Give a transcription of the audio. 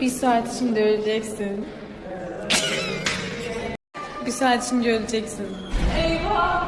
Bir saat içinde öleceksin. Bir saat içinde öleceksin. Eyvah!